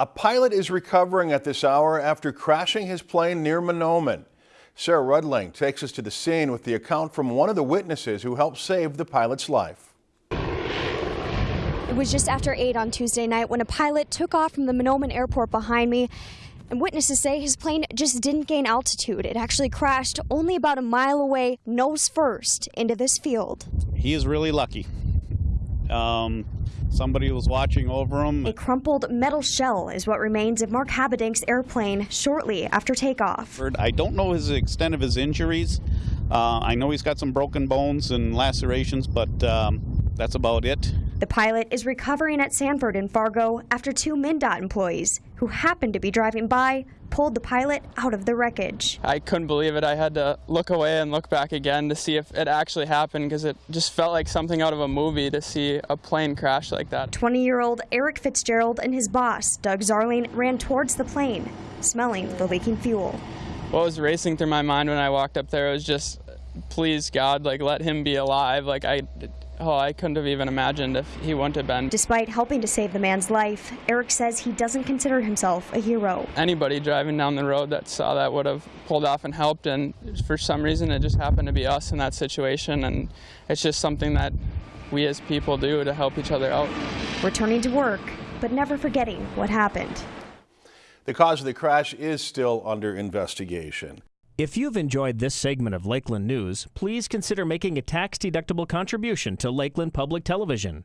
A pilot is recovering at this hour after crashing his plane near Mahnomen. Sarah Rudling takes us to the scene with the account from one of the witnesses who helped save the pilot's life. It was just after 8 on Tuesday night when a pilot took off from the Mahnomen airport behind me. And witnesses say his plane just didn't gain altitude. It actually crashed only about a mile away, nose first, into this field. He is really lucky. Um, somebody was watching over him. A crumpled metal shell is what remains of Mark Habedank's airplane shortly after takeoff. I don't know his extent of his injuries. Uh, I know he's got some broken bones and lacerations, but um, that's about it. The pilot is recovering at Sanford in Fargo after two MnDOT employees who happened to be driving by pulled the pilot out of the wreckage. I couldn't believe it. I had to look away and look back again to see if it actually happened because it just felt like something out of a movie to see a plane crash like that. 20-year-old Eric Fitzgerald and his boss, Doug Zarling, ran towards the plane, smelling the leaking fuel. What was racing through my mind when I walked up there was just, please God, like let him be alive. Like I, Oh, I couldn't have even imagined if he wouldn't have been. Despite helping to save the man's life, Eric says he doesn't consider himself a hero. Anybody driving down the road that saw that would have pulled off and helped, and for some reason it just happened to be us in that situation, and it's just something that we as people do to help each other out. Returning to work, but never forgetting what happened. The cause of the crash is still under investigation. If you've enjoyed this segment of Lakeland News, please consider making a tax-deductible contribution to Lakeland Public Television.